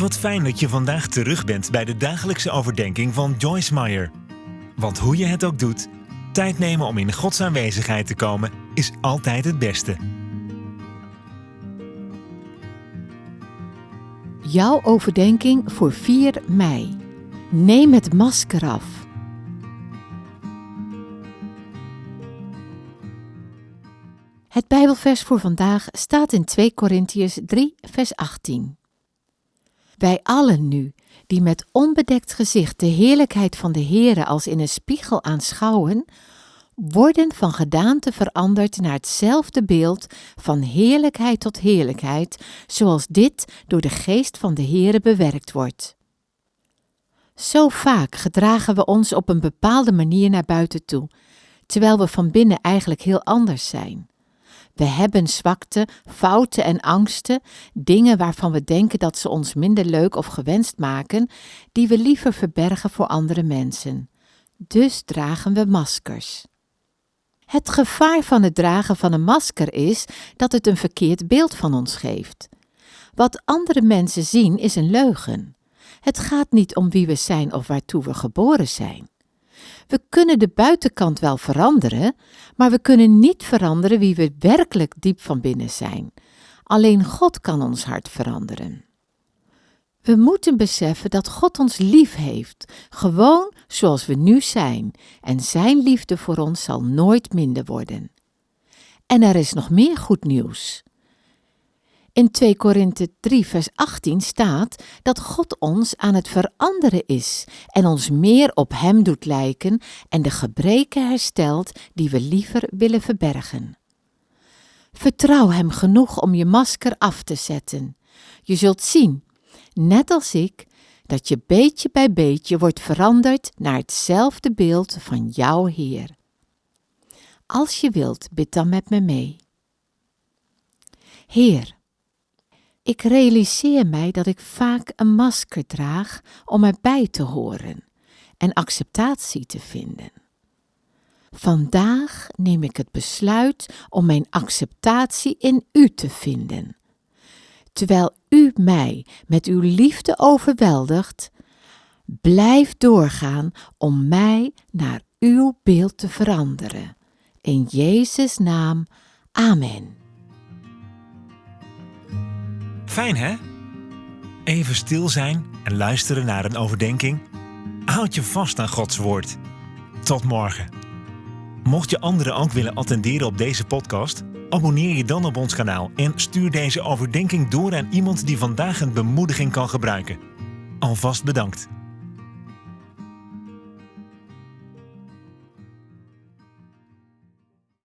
Wat fijn dat je vandaag terug bent bij de dagelijkse overdenking van Joyce Meyer. Want hoe je het ook doet, tijd nemen om in Gods aanwezigheid te komen is altijd het beste. Jouw overdenking voor 4 mei. Neem het masker af. Het Bijbelvers voor vandaag staat in 2 Korintiërs 3, vers 18. Wij allen nu, die met onbedekt gezicht de heerlijkheid van de Heere als in een spiegel aanschouwen, worden van gedaante veranderd naar hetzelfde beeld van heerlijkheid tot heerlijkheid, zoals dit door de geest van de Heere bewerkt wordt. Zo vaak gedragen we ons op een bepaalde manier naar buiten toe, terwijl we van binnen eigenlijk heel anders zijn. We hebben zwakte, fouten en angsten, dingen waarvan we denken dat ze ons minder leuk of gewenst maken, die we liever verbergen voor andere mensen. Dus dragen we maskers. Het gevaar van het dragen van een masker is dat het een verkeerd beeld van ons geeft. Wat andere mensen zien is een leugen. Het gaat niet om wie we zijn of waartoe we geboren zijn. We kunnen de buitenkant wel veranderen, maar we kunnen niet veranderen wie we werkelijk diep van binnen zijn. Alleen God kan ons hart veranderen. We moeten beseffen dat God ons lief heeft, gewoon zoals we nu zijn, en Zijn liefde voor ons zal nooit minder worden. En er is nog meer goed nieuws. In 2 Korinthe 3 vers 18 staat dat God ons aan het veranderen is en ons meer op Hem doet lijken en de gebreken herstelt die we liever willen verbergen. Vertrouw Hem genoeg om je masker af te zetten. Je zult zien, net als ik, dat je beetje bij beetje wordt veranderd naar hetzelfde beeld van jouw Heer. Als je wilt, bid dan met me mee. Heer, ik realiseer mij dat ik vaak een masker draag om erbij te horen en acceptatie te vinden. Vandaag neem ik het besluit om mijn acceptatie in U te vinden. Terwijl U mij met uw liefde overweldigt, blijf doorgaan om mij naar uw beeld te veranderen. In Jezus' naam, Amen. Fijn hè? Even stil zijn en luisteren naar een overdenking. Houd je vast aan Gods woord. Tot morgen. Mocht je anderen ook willen attenderen op deze podcast, abonneer je dan op ons kanaal en stuur deze overdenking door aan iemand die vandaag een bemoediging kan gebruiken. Alvast bedankt.